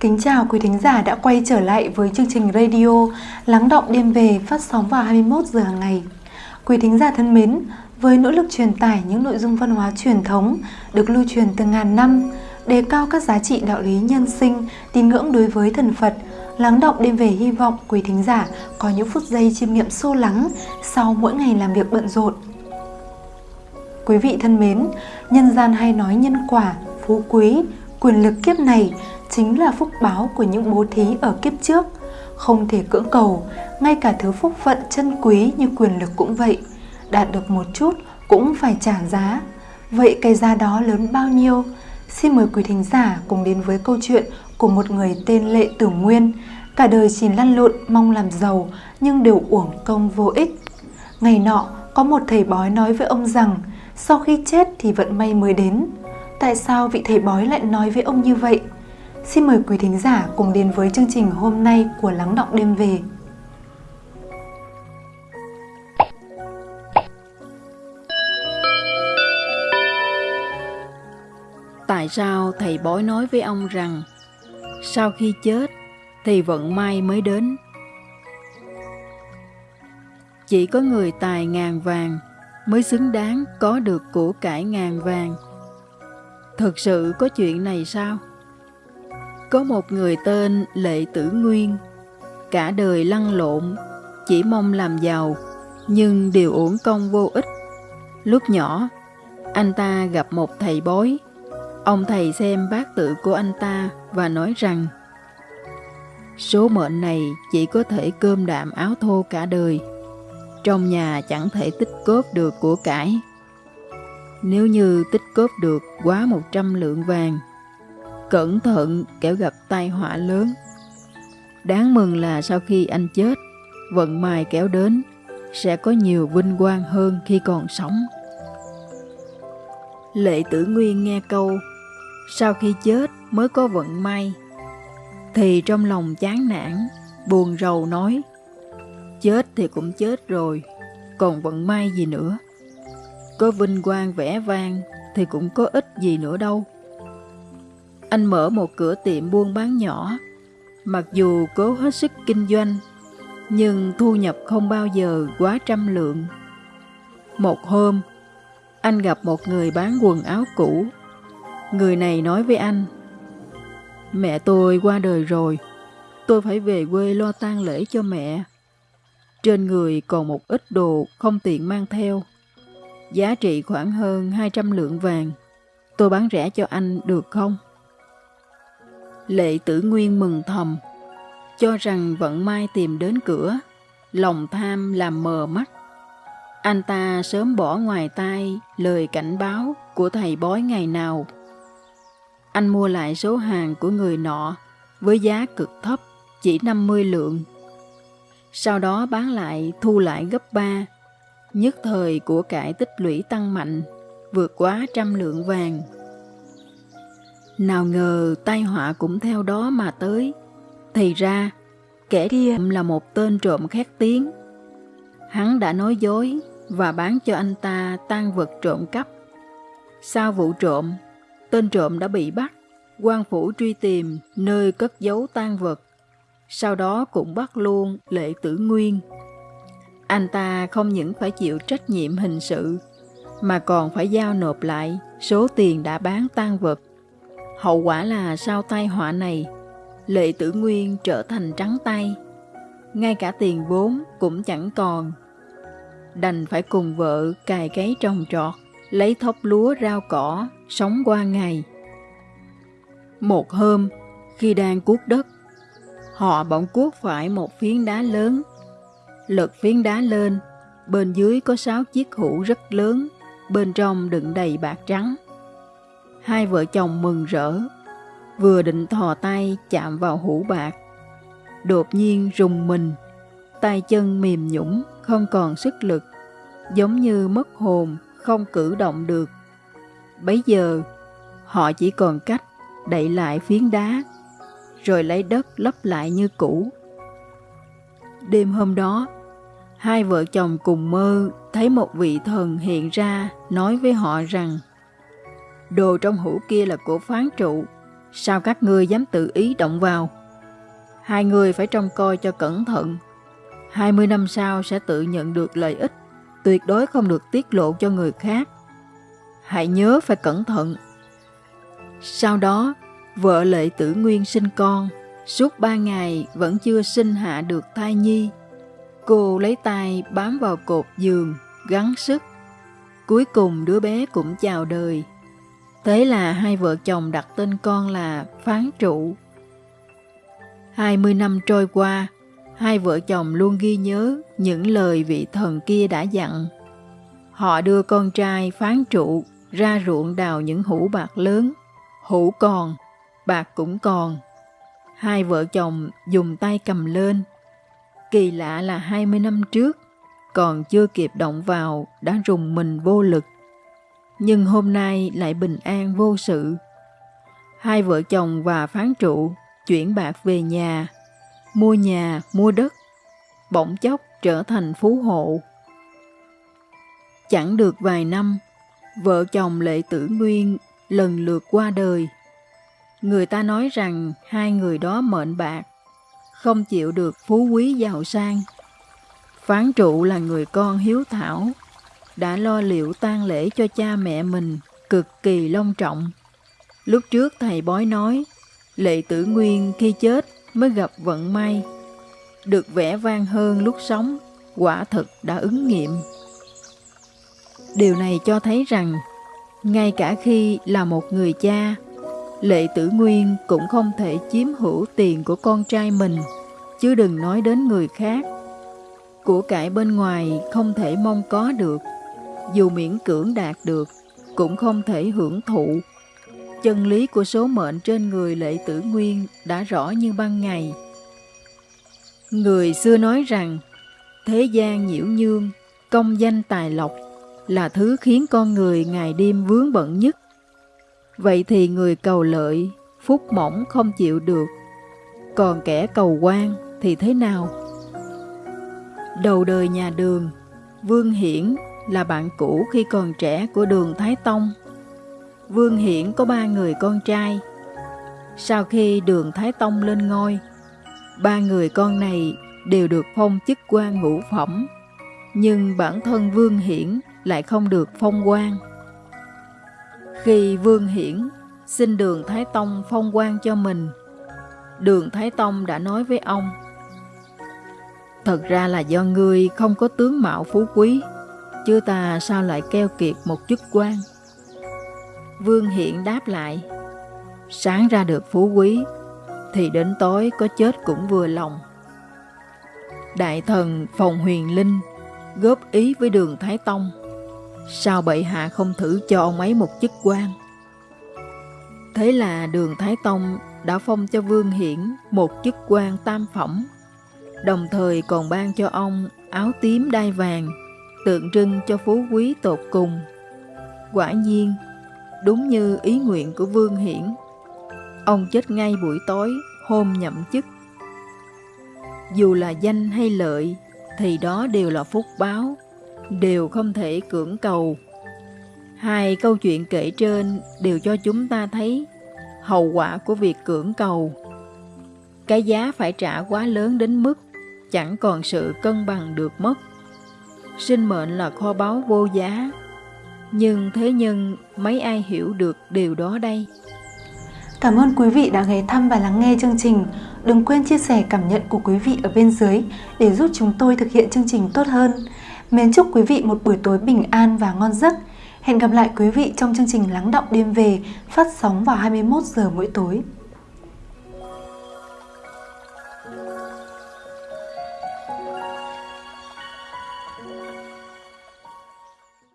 Kính chào quý thính giả đã quay trở lại với chương trình radio Lắng động đêm về phát sóng vào 21 giờ hàng ngày. Quý thính giả thân mến, với nỗ lực truyền tải những nội dung văn hóa truyền thống được lưu truyền từ ngàn năm, đề cao các giá trị đạo lý nhân sinh, tín ngưỡng đối với thần Phật, lắng động đêm về hy vọng quý thính giả có những phút giây chiêm nghiệm sâu lắng sau mỗi ngày làm việc bận rộn. Quý vị thân mến, nhân gian hay nói nhân quả, phú quý, quyền lực kiếp này chính là phúc báo của những bố thí ở kiếp trước. Không thể cưỡng cầu, ngay cả thứ phúc phận chân quý như quyền lực cũng vậy. Đạt được một chút cũng phải trả giá. Vậy cái giá đó lớn bao nhiêu? Xin mời quý thính giả cùng đến với câu chuyện của một người tên lệ tử nguyên. Cả đời chỉ lăn lộn, mong làm giàu, nhưng đều uổng công vô ích. Ngày nọ, có một thầy bói nói với ông rằng, sau khi chết thì vận may mới đến. Tại sao vị thầy bói lại nói với ông như vậy? Xin mời quý thính giả cùng đến với chương trình hôm nay của Lắng Động Đêm Về. Tại sao thầy bói nói với ông rằng, sau khi chết, thì vận may mới đến? Chỉ có người tài ngàn vàng mới xứng đáng có được của cải ngàn vàng. Thực sự có chuyện này sao? Có một người tên Lệ Tử Nguyên, cả đời lăn lộn, chỉ mong làm giàu, nhưng đều uổng công vô ích. Lúc nhỏ, anh ta gặp một thầy bói. Ông thầy xem bát tự của anh ta và nói rằng Số mệnh này chỉ có thể cơm đạm áo thô cả đời. Trong nhà chẳng thể tích cóp được của cải. Nếu như tích cóp được quá 100 lượng vàng Cẩn thận kẻo gặp tai họa lớn. Đáng mừng là sau khi anh chết, vận may kéo đến, sẽ có nhiều vinh quang hơn khi còn sống. Lệ tử nguyên nghe câu, sau khi chết mới có vận may, thì trong lòng chán nản, buồn rầu nói, chết thì cũng chết rồi, còn vận may gì nữa. Có vinh quang vẻ vang thì cũng có ích gì nữa đâu. Anh mở một cửa tiệm buôn bán nhỏ. Mặc dù cố hết sức kinh doanh, nhưng thu nhập không bao giờ quá trăm lượng. Một hôm, anh gặp một người bán quần áo cũ. Người này nói với anh, Mẹ tôi qua đời rồi, tôi phải về quê lo tang lễ cho mẹ. Trên người còn một ít đồ không tiện mang theo. Giá trị khoảng hơn 200 lượng vàng. Tôi bán rẻ cho anh được không? Lệ tử nguyên mừng thầm, cho rằng vận may tìm đến cửa, lòng tham làm mờ mắt. Anh ta sớm bỏ ngoài tai lời cảnh báo của thầy bói ngày nào. Anh mua lại số hàng của người nọ với giá cực thấp, chỉ 50 lượng. Sau đó bán lại thu lại gấp 3, nhất thời của cải tích lũy tăng mạnh, vượt quá trăm lượng vàng. Nào ngờ tai họa cũng theo đó mà tới. Thì ra, kẻ kia là một tên trộm khét tiếng. Hắn đã nói dối và bán cho anh ta tan vật trộm cắp. Sau vụ trộm, tên trộm đã bị bắt, quan phủ truy tìm nơi cất giấu tan vật. Sau đó cũng bắt luôn lệ tử nguyên. Anh ta không những phải chịu trách nhiệm hình sự, mà còn phải giao nộp lại số tiền đã bán tan vật Hậu quả là sau tai họa này, lệ tử nguyên trở thành trắng tay. Ngay cả tiền vốn cũng chẳng còn. Đành phải cùng vợ cài cấy trồng trọt, lấy thóc lúa rau cỏ, sống qua ngày. Một hôm, khi đang cuốc đất, họ bỗng cuốc phải một phiến đá lớn. Lật phiến đá lên, bên dưới có sáu chiếc hũ rất lớn, bên trong đựng đầy bạc trắng. Hai vợ chồng mừng rỡ, vừa định thò tay chạm vào hũ bạc. Đột nhiên rùng mình, tay chân mềm nhũng, không còn sức lực, giống như mất hồn, không cử động được. Bấy giờ, họ chỉ còn cách đậy lại phiến đá, rồi lấy đất lấp lại như cũ. Đêm hôm đó, hai vợ chồng cùng mơ thấy một vị thần hiện ra nói với họ rằng đồ trong hũ kia là của phán trụ, Sao các ngươi dám tự ý động vào? Hai người phải trông coi cho cẩn thận. 20 năm sau sẽ tự nhận được lợi ích, tuyệt đối không được tiết lộ cho người khác. Hãy nhớ phải cẩn thận. Sau đó, vợ lệ tử nguyên sinh con, suốt ba ngày vẫn chưa sinh hạ được thai nhi. Cô lấy tay bám vào cột giường, gắng sức. Cuối cùng đứa bé cũng chào đời. Thế là hai vợ chồng đặt tên con là Phán Trụ. 20 năm trôi qua, hai vợ chồng luôn ghi nhớ những lời vị thần kia đã dặn. Họ đưa con trai Phán Trụ ra ruộng đào những hũ bạc lớn. Hũ còn, bạc cũng còn. Hai vợ chồng dùng tay cầm lên. Kỳ lạ là 20 năm trước, còn chưa kịp động vào đã rùng mình vô lực nhưng hôm nay lại bình an vô sự. Hai vợ chồng và phán trụ chuyển bạc về nhà, mua nhà, mua đất, bỗng chốc trở thành phú hộ. Chẳng được vài năm, vợ chồng Lệ Tử Nguyên lần lượt qua đời. Người ta nói rằng hai người đó mệnh bạc, không chịu được phú quý giàu sang. Phán trụ là người con hiếu thảo, đã lo liệu tang lễ cho cha mẹ mình cực kỳ long trọng. Lúc trước thầy bói nói, lệ tử nguyên khi chết mới gặp vận may. Được vẻ vang hơn lúc sống, quả thực đã ứng nghiệm. Điều này cho thấy rằng, ngay cả khi là một người cha, lệ tử nguyên cũng không thể chiếm hữu tiền của con trai mình, chứ đừng nói đến người khác. Của cải bên ngoài không thể mong có được, dù miễn cưỡng đạt được, cũng không thể hưởng thụ. Chân lý của số mệnh trên người lệ tử nguyên đã rõ như ban ngày. Người xưa nói rằng, thế gian nhiễu nhương, công danh tài lộc là thứ khiến con người ngày đêm vướng bận nhất. Vậy thì người cầu lợi, phúc mỏng không chịu được, còn kẻ cầu quan thì thế nào? Đầu đời nhà đường, Vương Hiển là bạn cũ khi còn trẻ của đường Thái Tông. Vương Hiển có ba người con trai. Sau khi đường Thái Tông lên ngôi, ba người con này đều được phong chức quan ngũ phẩm, nhưng bản thân Vương Hiển lại không được phong quan. Khi Vương Hiển xin đường Thái Tông phong quan cho mình, đường Thái Tông đã nói với ông, Thật ra là do ngươi không có tướng mạo phú quý, chứ ta sao lại keo kiệt một chức quan? Vương Hiện đáp lại, sáng ra được phú quý, thì đến tối có chết cũng vừa lòng. Đại thần Phòng Huyền Linh góp ý với đường Thái Tông, sao bệ hạ không thử cho ông ấy một chức quan? Thế là đường Thái Tông đã phong cho Vương Hiển một chức quan tam phẩm, đồng thời còn ban cho ông áo tím đai vàng tượng trưng cho phú quý tột cùng. Quả nhiên, đúng như ý nguyện của Vương Hiển, ông chết ngay buổi tối hôm nhậm chức. Dù là danh hay lợi, thì đó đều là phúc báo, đều không thể cưỡng cầu. Hai câu chuyện kể trên đều cho chúng ta thấy hậu quả của việc cưỡng cầu. Cái giá phải trả quá lớn đến mức chẳng còn sự cân bằng được mất sinh mệnh là kho báu vô giá. Nhưng thế nhân mấy ai hiểu được điều đó đây? Cảm ơn quý vị đã ghé thăm và lắng nghe chương trình. Đừng quên chia sẻ cảm nhận của quý vị ở bên dưới để giúp chúng tôi thực hiện chương trình tốt hơn. Mến chúc quý vị một buổi tối bình an và ngon giấc. Hẹn gặp lại quý vị trong chương trình Lắng động đêm về phát sóng vào 21 giờ mỗi tối.